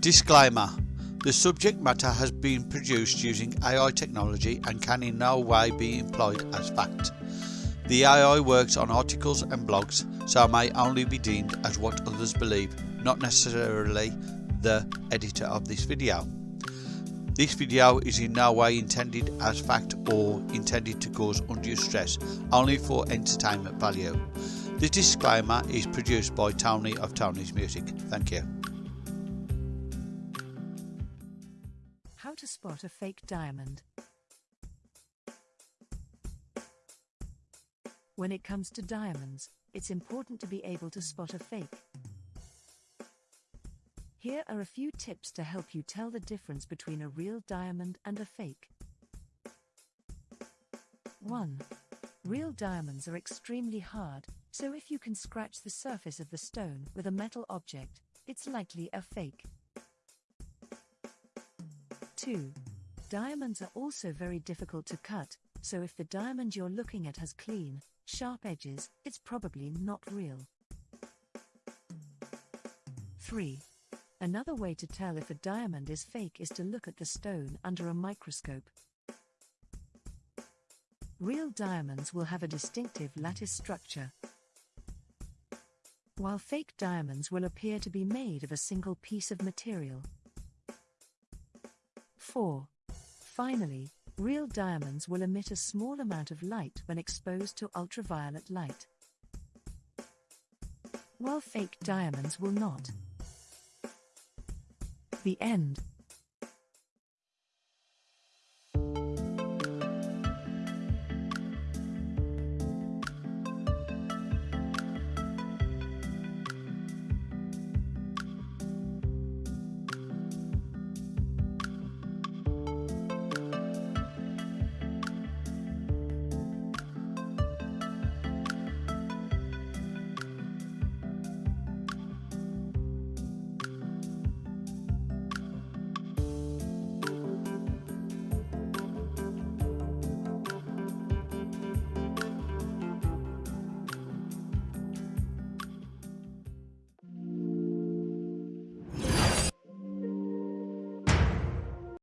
Disclaimer The subject matter has been produced using AI technology and can in no way be employed as fact. The AI works on articles and blogs, so may only be deemed as what others believe, not necessarily the editor of this video. This video is in no way intended as fact or intended to cause undue stress, only for entertainment value. The disclaimer is produced by Tony of Tony's Music. Thank you. How to spot a fake diamond. When it comes to diamonds, it's important to be able to spot a fake. Here are a few tips to help you tell the difference between a real diamond and a fake. 1. Real diamonds are extremely hard, so if you can scratch the surface of the stone with a metal object, it's likely a fake. 2. Diamonds are also very difficult to cut, so if the diamond you're looking at has clean, sharp edges, it's probably not real. 3. Another way to tell if a diamond is fake is to look at the stone under a microscope. Real diamonds will have a distinctive lattice structure, while fake diamonds will appear to be made of a single piece of material. 4. Finally, Real diamonds will emit a small amount of light when exposed to ultraviolet light, while fake diamonds will not. The end.